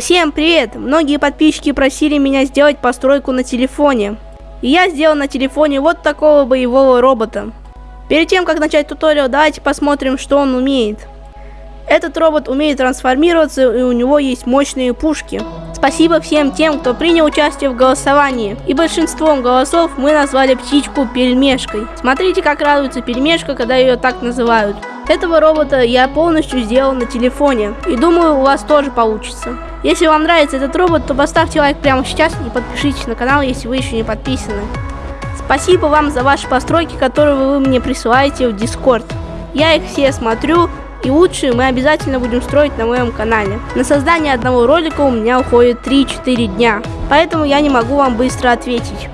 Всем привет! Многие подписчики просили меня сделать постройку на телефоне. И я сделал на телефоне вот такого боевого робота. Перед тем, как начать туториал, давайте посмотрим, что он умеет. Этот робот умеет трансформироваться и у него есть мощные пушки. Спасибо всем тем, кто принял участие в голосовании. И большинством голосов мы назвали птичку пельмешкой. Смотрите, как радуется пельмешка, когда ее так называют. Этого робота я полностью сделал на телефоне. И думаю, у вас тоже получится. Если вам нравится этот робот, то поставьте лайк прямо сейчас и подпишитесь на канал, если вы еще не подписаны. Спасибо вам за ваши постройки, которые вы мне присылаете в Discord. Я их все смотрю, и лучшие мы обязательно будем строить на моем канале. На создание одного ролика у меня уходит 3-4 дня, поэтому я не могу вам быстро ответить.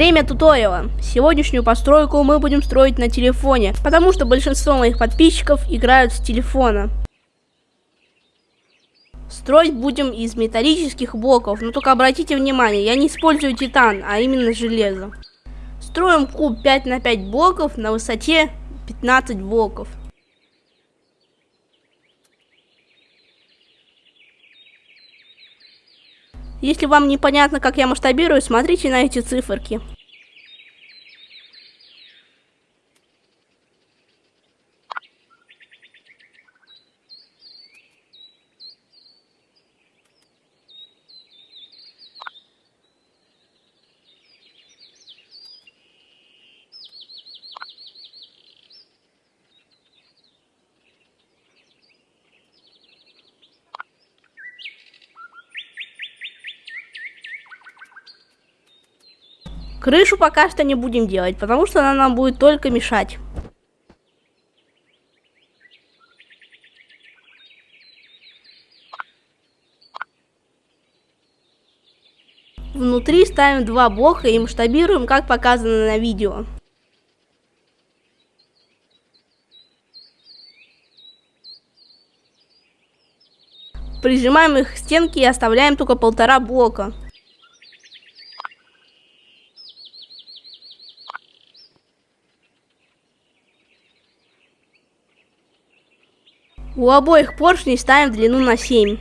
Время туториала. Сегодняшнюю постройку мы будем строить на телефоне, потому что большинство моих подписчиков играют с телефона. Строить будем из металлических блоков, но только обратите внимание, я не использую титан, а именно железо. Строим куб 5 на 5 блоков на высоте 15 блоков. Если вам непонятно, как я масштабирую, смотрите на эти циферки. Крышу пока что не будем делать, потому что она нам будет только мешать. Внутри ставим два блока и масштабируем, как показано на видео. Прижимаем их к стенке и оставляем только полтора блока. У обоих поршней ставим длину на 7.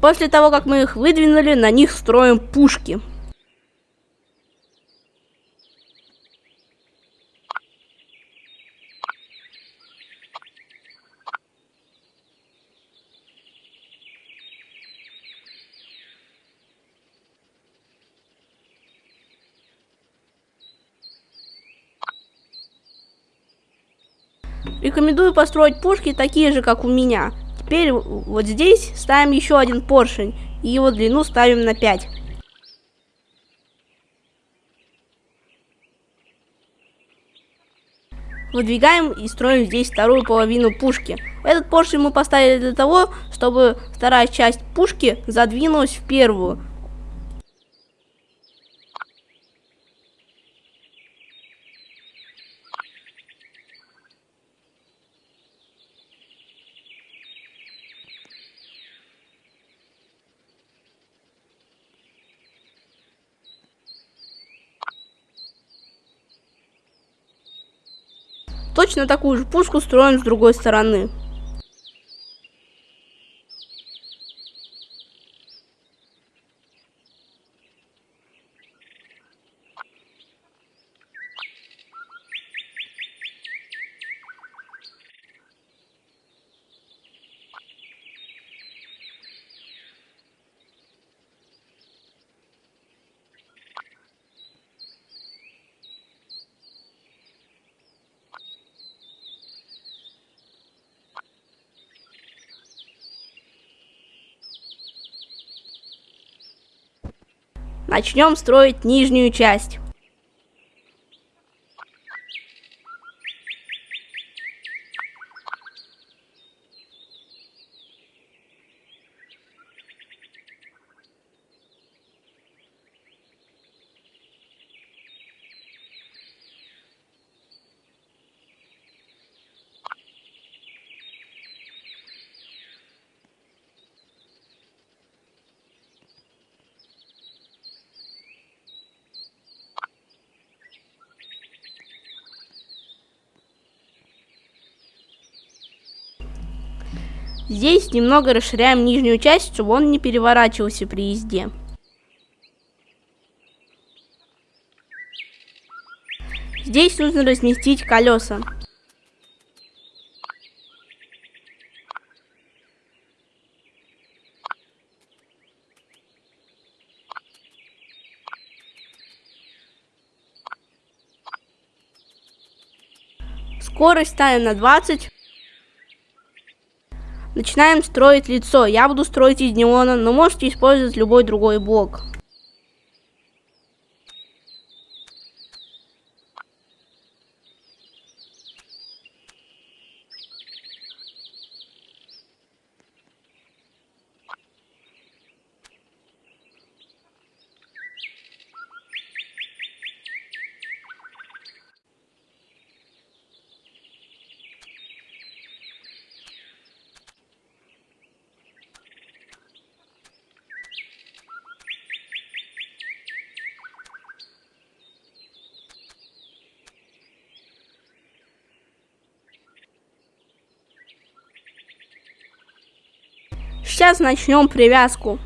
После того, как мы их выдвинули, на них строим пушки. Рекомендую построить пушки такие же, как у меня. Теперь вот здесь ставим еще один поршень. И его длину ставим на 5. Выдвигаем и строим здесь вторую половину пушки. Этот поршень мы поставили для того, чтобы вторая часть пушки задвинулась в первую. Точно такую же пушку строим с другой стороны. Начнем строить нижнюю часть. Здесь немного расширяем нижнюю часть, чтобы он не переворачивался при езде. Здесь нужно разместить колеса. Скорость ставим на 20. Начинаем строить лицо. Я буду строить из неона, но можете использовать любой другой блок. Сейчас начнем привязку.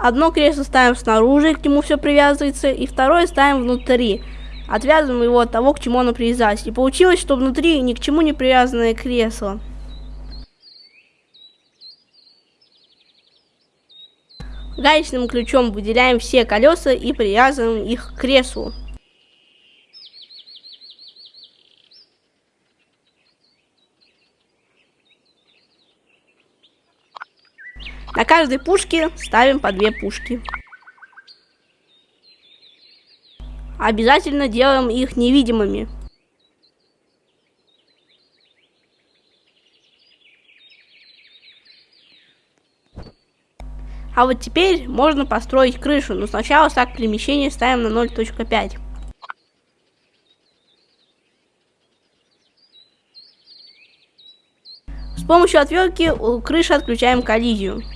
Одно кресло ставим снаружи, к нему все привязывается, и второе ставим внутри. Отвязываем его от того, к чему оно привязалось. И получилось, что внутри ни к чему не привязанное кресло. Гаечным ключом выделяем все колеса и привязываем их к креслу. На каждой пушке ставим по две пушки. Обязательно делаем их невидимыми. А вот теперь можно построить крышу, но сначала стак перемещения ставим на 0.5. С помощью отвертки у крыши отключаем коллизию.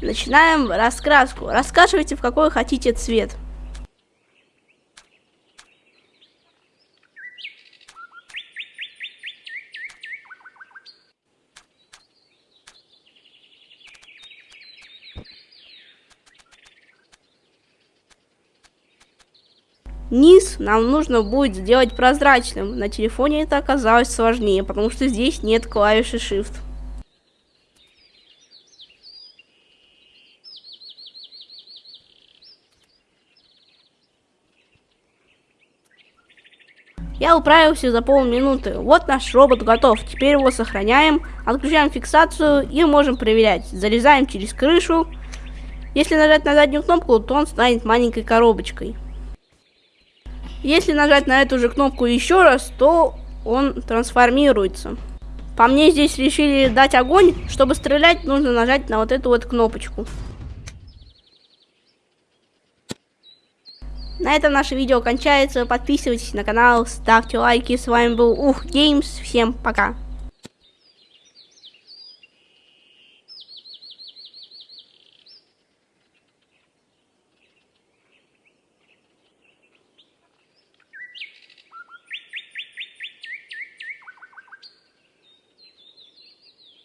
Начинаем раскраску. Раскрашивайте в какой хотите цвет. Низ нам нужно будет сделать прозрачным. На телефоне это оказалось сложнее, потому что здесь нет клавиши Shift. Я управился за полминуты. Вот наш робот готов. Теперь его сохраняем, отключаем фиксацию и можем проверять. Залезаем через крышу. Если нажать на заднюю кнопку, то он станет маленькой коробочкой. Если нажать на эту же кнопку еще раз, то он трансформируется. По мне здесь решили дать огонь. Чтобы стрелять, нужно нажать на вот эту вот кнопочку. На этом наше видео кончается. Подписывайтесь на канал, ставьте лайки. С вами был Ух Геймс. Всем пока.